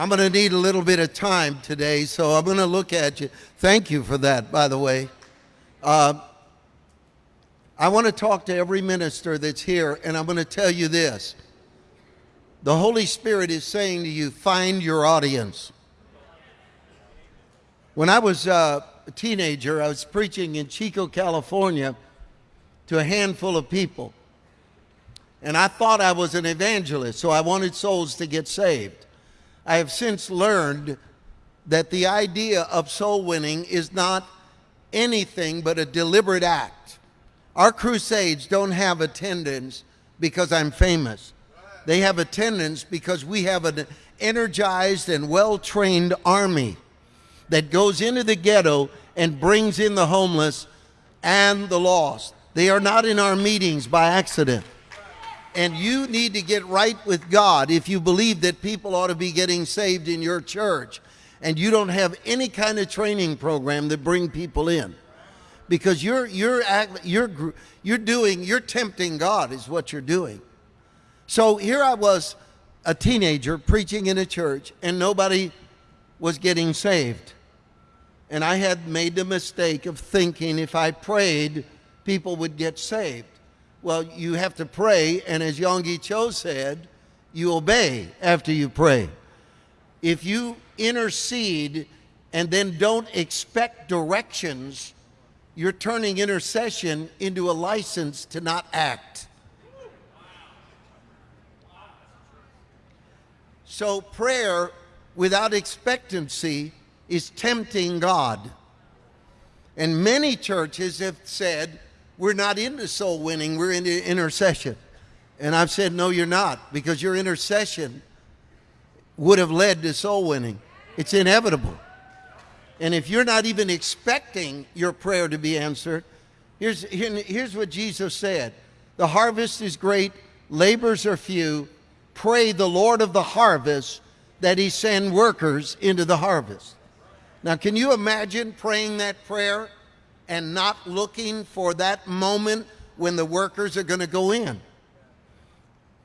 I'm going to need a little bit of time today, so I'm going to look at you. Thank you for that, by the way. Uh, I want to talk to every minister that's here, and I'm going to tell you this. The Holy Spirit is saying to you, find your audience. When I was uh, a teenager, I was preaching in Chico, California to a handful of people. And I thought I was an evangelist, so I wanted souls to get saved. I have since learned that the idea of soul winning is not anything but a deliberate act. Our crusades don't have attendance because I'm famous. They have attendance because we have an energized and well-trained army that goes into the ghetto and brings in the homeless and the lost. They are not in our meetings by accident. And you need to get right with God if you believe that people ought to be getting saved in your church and you don't have any kind of training program that bring people in. Because you're, you're, you're, you're doing, you're tempting God is what you're doing. So here I was, a teenager preaching in a church and nobody was getting saved. And I had made the mistake of thinking if I prayed, people would get saved. Well, you have to pray, and as Yonggi Cho said, you obey after you pray. If you intercede and then don't expect directions, you're turning intercession into a license to not act. So prayer without expectancy is tempting God. And many churches have said, we're not into soul winning, we're into intercession. And I've said, no, you're not, because your intercession would have led to soul winning. It's inevitable. And if you're not even expecting your prayer to be answered, here's, here, here's what Jesus said The harvest is great, labors are few. Pray the Lord of the harvest that he send workers into the harvest. Now, can you imagine praying that prayer and not looking for that moment when the workers are going to go in.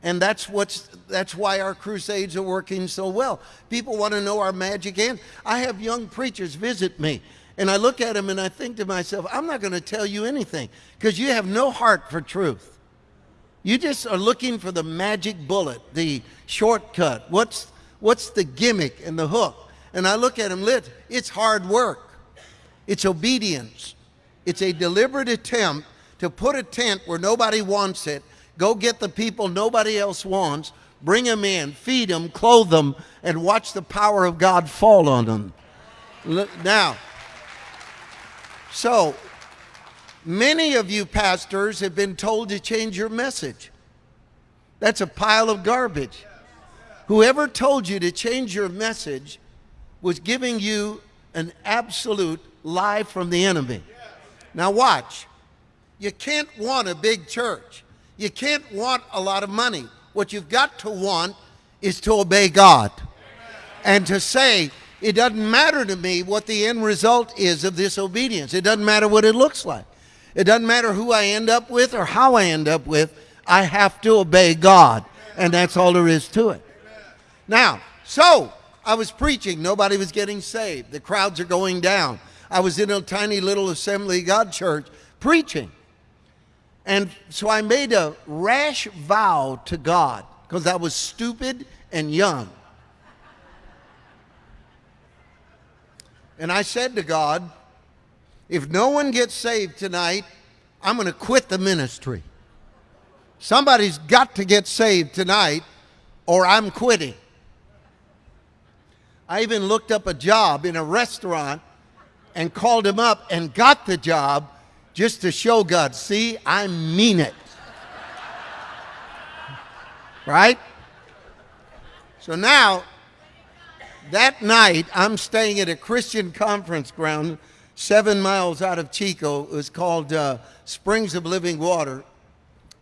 And that's what's that's why our crusades are working so well. People want to know our magic hand. I have young preachers visit me and I look at them and I think to myself, I'm not going to tell you anything because you have no heart for truth. You just are looking for the magic bullet, the shortcut. What's what's the gimmick and the hook? And I look at them, lit, it's hard work. It's obedience. It's a deliberate attempt to put a tent where nobody wants it, go get the people nobody else wants, bring them in, feed them, clothe them, and watch the power of God fall on them. Now, so many of you pastors have been told to change your message. That's a pile of garbage. Whoever told you to change your message was giving you an absolute lie from the enemy. Now watch. You can't want a big church. You can't want a lot of money. What you've got to want is to obey God and to say, it doesn't matter to me what the end result is of this obedience. It doesn't matter what it looks like. It doesn't matter who I end up with or how I end up with. I have to obey God. And that's all there is to it. Now, so I was preaching. Nobody was getting saved. The crowds are going down. I was in a tiny little Assembly God church preaching. And so I made a rash vow to God because I was stupid and young. And I said to God, if no one gets saved tonight, I'm going to quit the ministry. Somebody's got to get saved tonight or I'm quitting. I even looked up a job in a restaurant and called him up and got the job just to show God, see, I mean it. right? So now, that night, I'm staying at a Christian conference ground seven miles out of Chico. It was called uh, Springs of Living Water.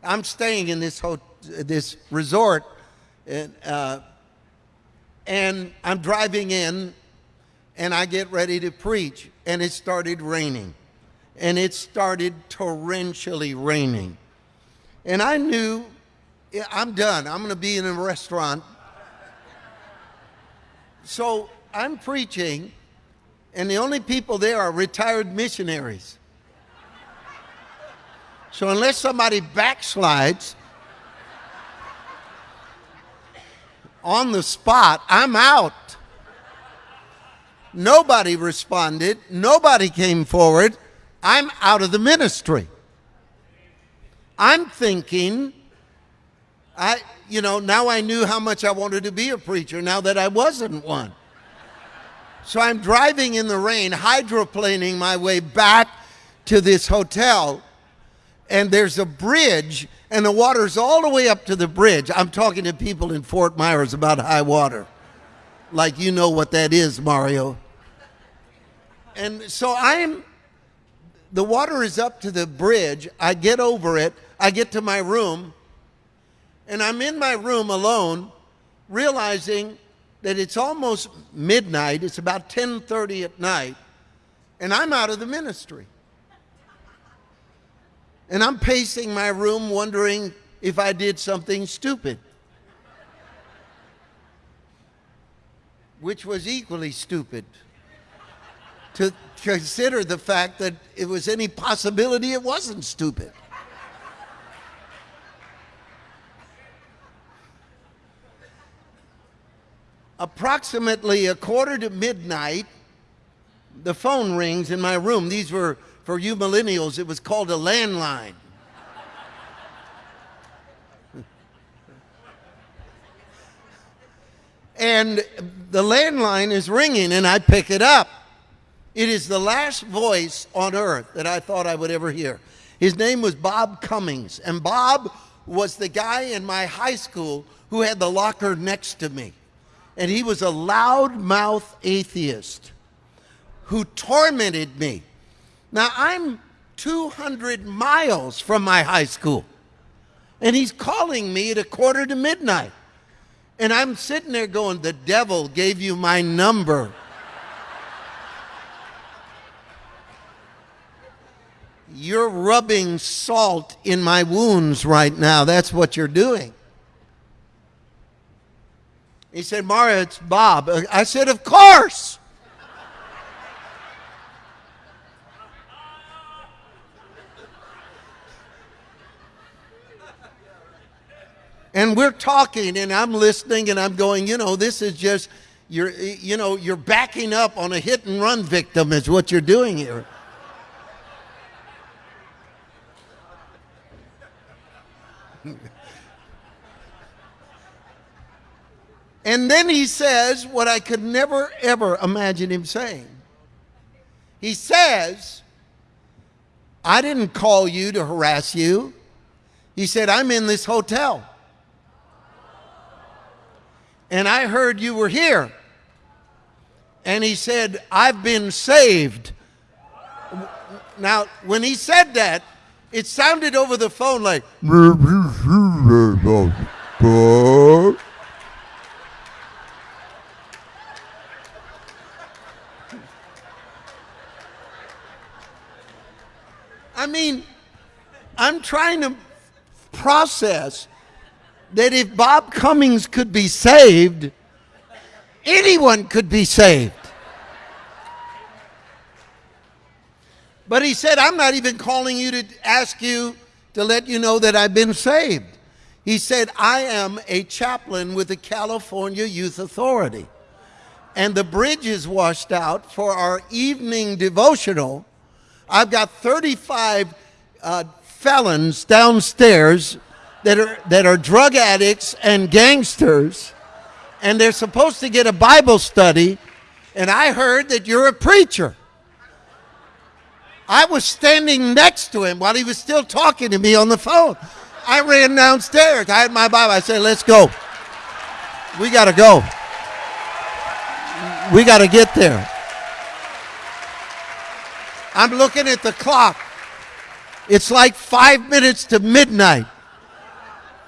I'm staying in this, hotel, this resort, and, uh, and I'm driving in and I get ready to preach, and it started raining. And it started torrentially raining. And I knew, I'm done. I'm going to be in a restaurant So I'm preaching, and the only people there are retired missionaries. So unless somebody backslides on the spot, I'm out. Nobody responded. Nobody came forward. I'm out of the ministry. I'm thinking, I, you know, now I knew how much I wanted to be a preacher now that I wasn't one. So I'm driving in the rain, hydroplaning my way back to this hotel, and there's a bridge, and the water's all the way up to the bridge. I'm talking to people in Fort Myers about high water. Like you know what that is, Mario. And so I'm, the water is up to the bridge. I get over it. I get to my room, and I'm in my room alone, realizing that it's almost midnight. It's about 10:30 at night, and I'm out of the ministry. And I'm pacing my room wondering if I did something stupid. Which was equally stupid to consider the fact that it was any possibility it wasn't stupid. approximately a quarter to midnight, the phone rings in my room. These were, for you millennials, it was called a landline. and the landline is ringing, and I pick it up. It is the last voice on earth that I thought I would ever hear. His name was Bob Cummings, and Bob was the guy in my high school who had the locker next to me and he was a loudmouth atheist who tormented me. Now, I'm 200 miles from my high school, and he's calling me at a quarter to midnight. And I'm sitting there going, The devil gave you my number. You're rubbing salt in my wounds right now. That's what you're doing. He said, Mario, it's Bob. I said, Of course. and we're talking and I'm listening and I'm going, you know, this is just you're you know, you're backing up on a hit and run victim is what you're doing here. And then he says what I could never, ever imagine him saying. He says, I didn't call you to harass you. He said, I'm in this hotel. And I heard you were here. And he said, I've been saved. Now, when he said that, it sounded over the phone like, I mean, I'm trying to process that if Bob Cummings could be saved, anyone could be saved. But he said, I'm not even calling you to ask you to let you know that I've been saved. He said, I am a chaplain with the California Youth Authority. And the bridge is washed out for our evening devotional I've got 35 uh, felons downstairs that are, that are drug addicts and gangsters, and they're supposed to get a Bible study, and I heard that you're a preacher. I was standing next to him while he was still talking to me on the phone. I ran downstairs. I had my Bible. I said, Let's go. We got to go. We got to get there. I'm looking at the clock. It's like five minutes to midnight.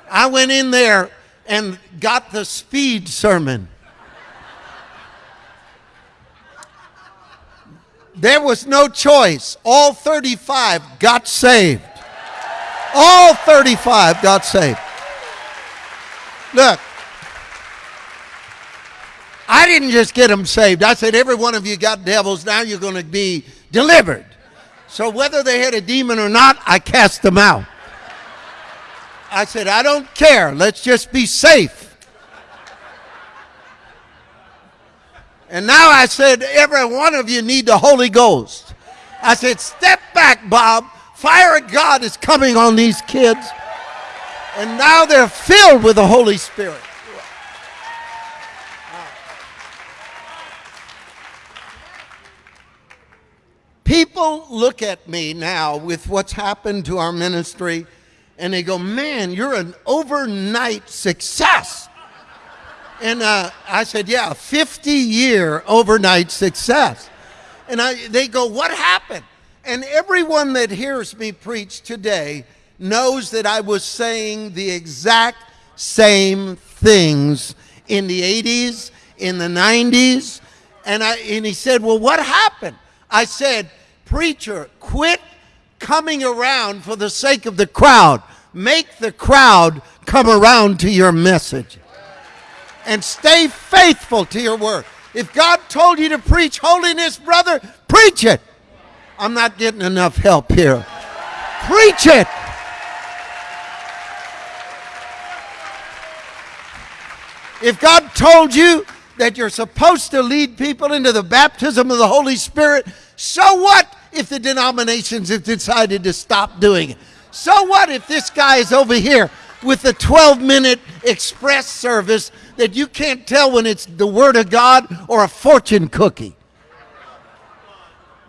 I went in there and got the speed sermon. There was no choice. All 35 got saved. All 35 got saved. Look, I didn't just get them saved. I said, every one of you got devils. Now you're going to be delivered. So whether they had a demon or not, I cast them out. I said, I don't care. Let's just be safe. And now I said, every one of you need the Holy Ghost. I said, step back, Bob. Fire of God is coming on these kids. And now they're filled with the Holy Spirit. People look at me now with what's happened to our ministry and they go, Man, you're an overnight success. And uh, I said, Yeah, 50 year overnight success. And I, they go, What happened? And everyone that hears me preach today knows that I was saying the exact same things in the 80s, in the 90s. And, I, and he said, Well, what happened? I said, Preacher, quit coming around for the sake of the crowd. Make the crowd come around to your message. And stay faithful to your word. If God told you to preach holiness, brother, preach it. I'm not getting enough help here. Preach it. If God told you that you're supposed to lead people into the baptism of the Holy Spirit, so what if the denominations have decided to stop doing it? So what if this guy is over here with the 12 minute express service that you can't tell when it's the Word of God or a fortune cookie?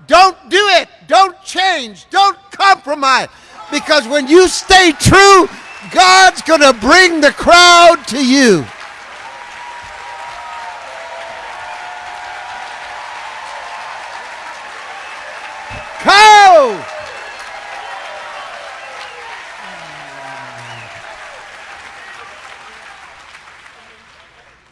Don't do it. Don't change. Don't compromise. Because when you stay true, God's going to bring the crowd to you. go!